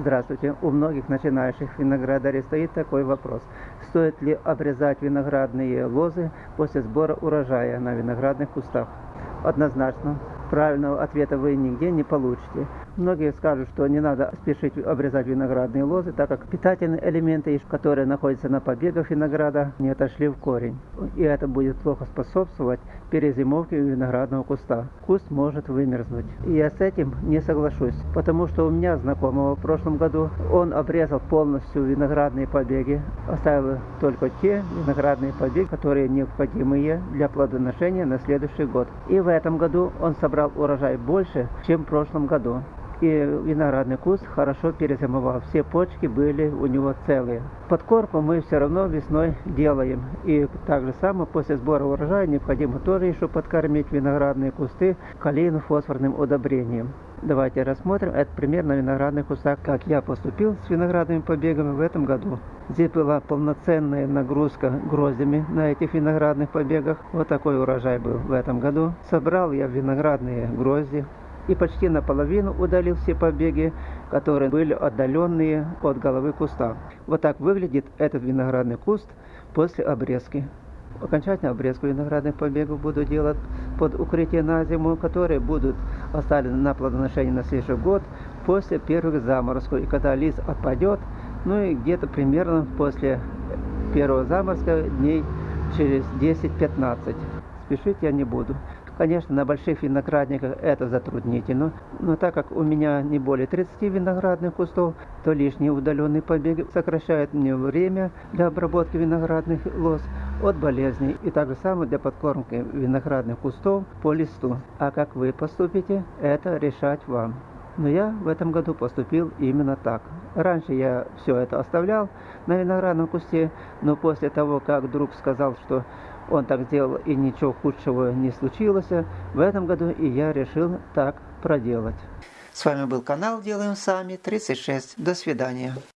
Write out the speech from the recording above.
Здравствуйте. У многих начинающих виноградарей стоит такой вопрос. Стоит ли обрезать виноградные лозы после сбора урожая на виноградных кустах? Однозначно, правильного ответа вы нигде не получите. Многие скажут, что не надо спешить обрезать виноградные лозы, так как питательные элементы, которые находятся на побегах винограда, не отошли в корень. И это будет плохо способствовать перезимовке виноградного куста. Куст может вымерзнуть. И я с этим не соглашусь, потому что у меня знакомого в прошлом году он обрезал полностью виноградные побеги, оставил только те виноградные побеги, которые необходимые для плодоношения на следующий год. И в этом году он собрал урожай больше, чем в прошлом году и виноградный куст хорошо перезимовал. Все почки были у него целые. Подкорпу мы все равно весной делаем. И так же самое после сбора урожая необходимо тоже еще подкормить виноградные кусты калийно-фосфорным удобрением. Давайте рассмотрим это пример на виноградных кустах, как я поступил с виноградными побегами в этом году. Здесь была полноценная нагрузка гроздями на этих виноградных побегах. Вот такой урожай был в этом году. Собрал я виноградные грозди, и почти наполовину удалил все побеги, которые были отдаленные от головы куста. Вот так выглядит этот виноградный куст после обрезки. Окончательную обрезку виноградных побегов буду делать под укрытие на зиму, которые будут оставлены на плодоношение на следующий год после первых заморозков. И когда лист отпадет, ну и где-то примерно после первого заморозка дней через 10-15. Спешить я не буду. Конечно, на больших виноградниках это затруднительно, но так как у меня не более 30 виноградных кустов, то лишние удаленные побеги сокращают мне время для обработки виноградных лоз от болезней и также самое для подкормки виноградных кустов по листу. А как вы поступите, это решать вам. Но я в этом году поступил именно так. Раньше я все это оставлял на виноградном кусте, но после того, как друг сказал, что он так сделал и ничего худшего не случилось, в этом году и я решил так проделать. С вами был канал Делаем Сами 36. До свидания.